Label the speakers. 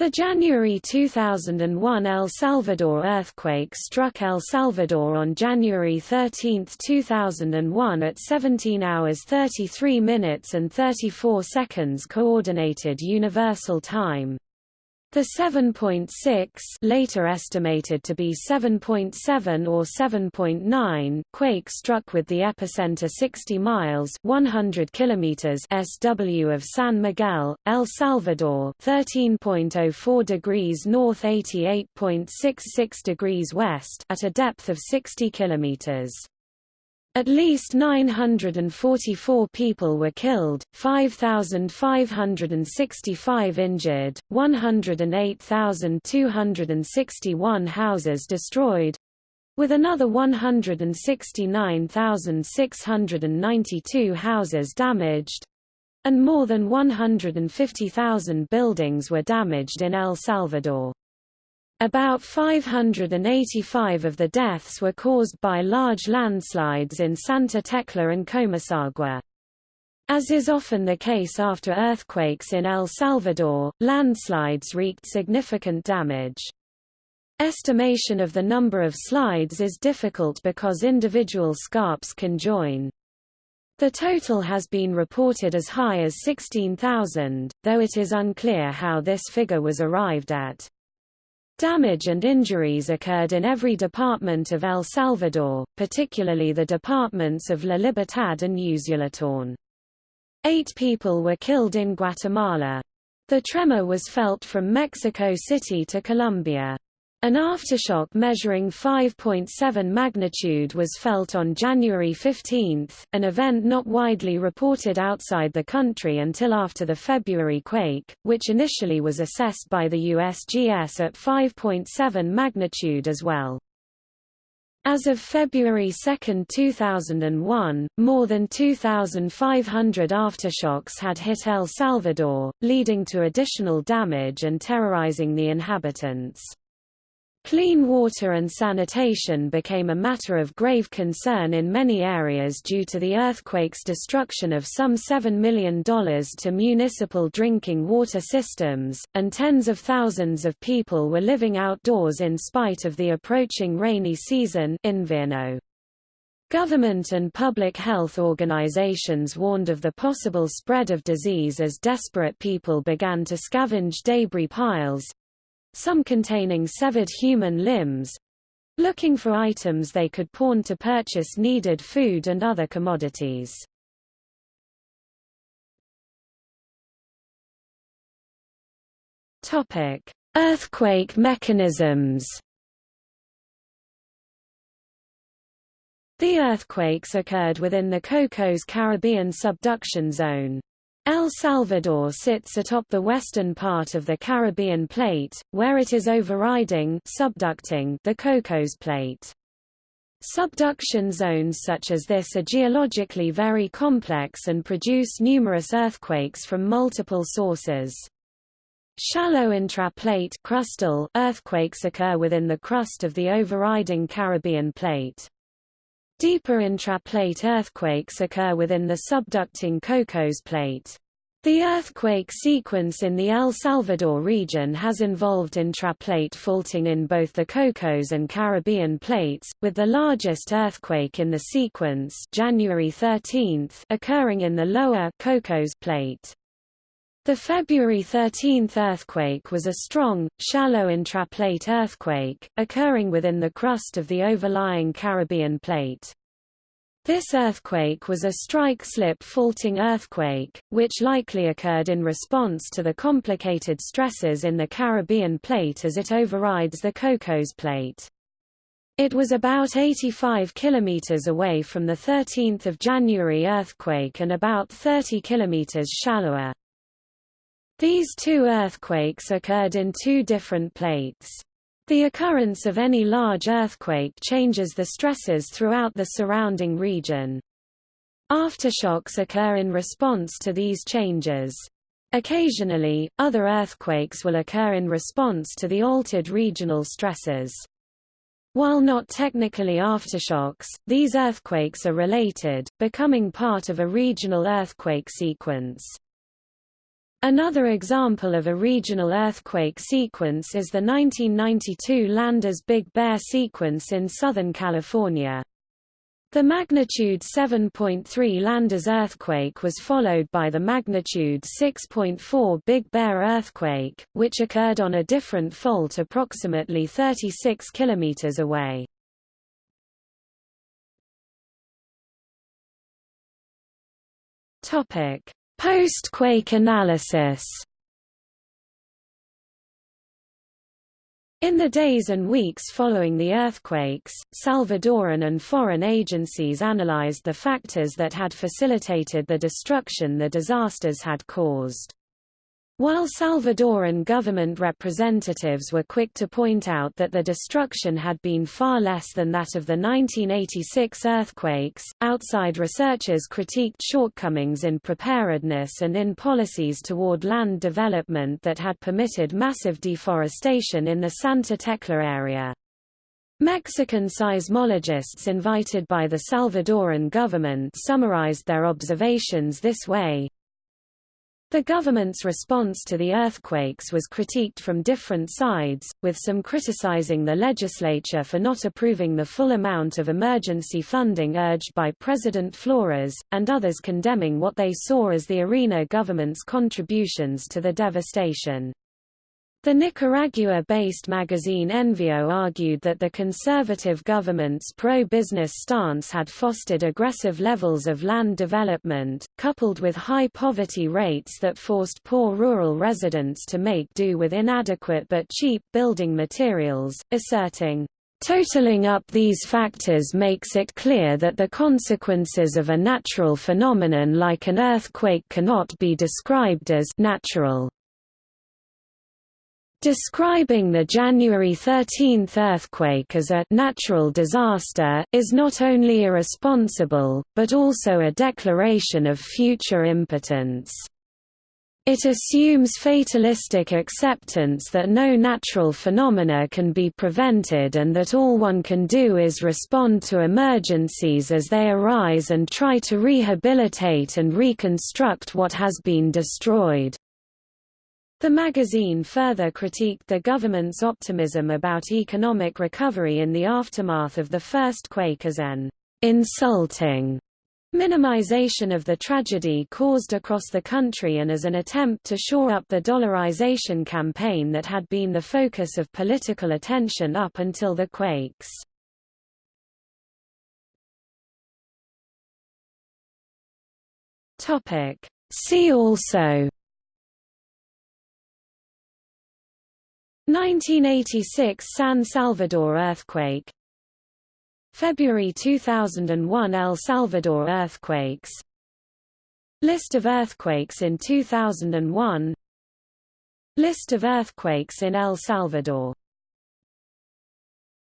Speaker 1: The January 2001 El Salvador earthquake struck El Salvador on January 13, 2001 at 17 hours 33 minutes and 34 seconds Coordinated Universal Time. The 7.6 later estimated to be 7.7 or 7.9 quake struck with the epicenter 60 miles 100 kilometers SW of San Miguel, El Salvador 13.04 degrees north 88.66 degrees west at a depth of 60 kilometers. At least 944 people were killed, 5,565 injured, 108,261 houses destroyed, with another 169,692 houses damaged, and more than 150,000 buildings were damaged in El Salvador. About 585 of the deaths were caused by large landslides in Santa Tecla and Comasagua. As is often the case after earthquakes in El Salvador, landslides wreaked significant damage. Estimation of the number of slides is difficult because individual scarps can join. The total has been reported as high as 16,000, though it is unclear how this figure was arrived at. Damage and injuries occurred in every department of El Salvador, particularly the departments of La Libertad and Usulután. Eight people were killed in Guatemala. The tremor was felt from Mexico City to Colombia. An aftershock measuring 5.7 magnitude was felt on January 15, an event not widely reported outside the country until after the February quake, which initially was assessed by the USGS at 5.7 magnitude as well. As of February 2, 2001, more than 2,500 aftershocks had hit El Salvador, leading to additional damage and terrorizing the inhabitants. Clean water and sanitation became a matter of grave concern in many areas due to the earthquake's destruction of some $7 million to municipal drinking water systems, and tens of thousands of people were living outdoors in spite of the approaching rainy season invierno. Government and public health organizations warned of the possible spread of disease as desperate people began to scavenge debris piles, some containing severed human limbs, looking for items they could pawn to purchase needed food and other commodities. Topic: Earthquake mechanisms. The earthquakes occurred within the Cocos Caribbean subduction zone. El Salvador sits atop the western part of the Caribbean plate, where it is overriding subducting the Cocos plate. Subduction zones such as this are geologically very complex and produce numerous earthquakes from multiple sources. Shallow intraplate crustal earthquakes occur within the crust of the overriding Caribbean plate. Deeper intraplate earthquakes occur within the subducting Cocos plate. The earthquake sequence in the El Salvador region has involved intraplate faulting in both the Cocos and Caribbean plates, with the largest earthquake in the sequence January 13 occurring in the lower Cocos plate. The February 13 earthquake was a strong, shallow intraplate earthquake, occurring within the crust of the overlying Caribbean plate. This earthquake was a strike-slip faulting earthquake, which likely occurred in response to the complicated stresses in the Caribbean plate as it overrides the Cocos plate. It was about 85 kilometers away from the 13th of January earthquake and about 30 kilometers shallower. These two earthquakes occurred in two different plates. The occurrence of any large earthquake changes the stresses throughout the surrounding region. Aftershocks occur in response to these changes. Occasionally, other earthquakes will occur in response to the altered regional stresses. While not technically aftershocks, these earthquakes are related, becoming part of a regional earthquake sequence. Another example of a regional earthquake sequence is the 1992 Landers Big Bear sequence in Southern California. The magnitude 7.3 Landers earthquake was followed by the magnitude 6.4 Big Bear earthquake, which occurred on a different fault approximately 36 kilometers away. Topic: Post-quake analysis. In the days and weeks following the earthquakes, Salvadoran and foreign agencies analyzed the factors that had facilitated the destruction the disasters had caused. While Salvadoran government representatives were quick to point out that the destruction had been far less than that of the 1986 earthquakes, outside researchers critiqued shortcomings in preparedness and in policies toward land development that had permitted massive deforestation in the Santa Tecla area. Mexican seismologists invited by the Salvadoran government summarized their observations this way, the government's response to the earthquakes was critiqued from different sides, with some criticizing the legislature for not approving the full amount of emergency funding urged by President Flores, and others condemning what they saw as the ARENA government's contributions to the devastation. The Nicaragua-based magazine Envío argued that the conservative government's pro-business stance had fostered aggressive levels of land development, coupled with high poverty rates that forced poor rural residents to make do with inadequate but cheap building materials, asserting, Totaling up these factors makes it clear that the consequences of a natural phenomenon like an earthquake cannot be described as natural. Describing the January 13 earthquake as a natural disaster, is not only irresponsible, but also a declaration of future impotence. It assumes fatalistic acceptance that no natural phenomena can be prevented and that all one can do is respond to emergencies as they arise and try to rehabilitate and reconstruct what has been destroyed. The magazine further critiqued the government's optimism about economic recovery in the aftermath of the first quake as an insulting minimization of the tragedy caused across the country and as an attempt to shore up the dollarization campaign that had been the focus of political attention up until the quakes. See also 1986 San Salvador earthquake. February 2001 El Salvador earthquakes. List of earthquakes in 2001 List of earthquakes in El Salvador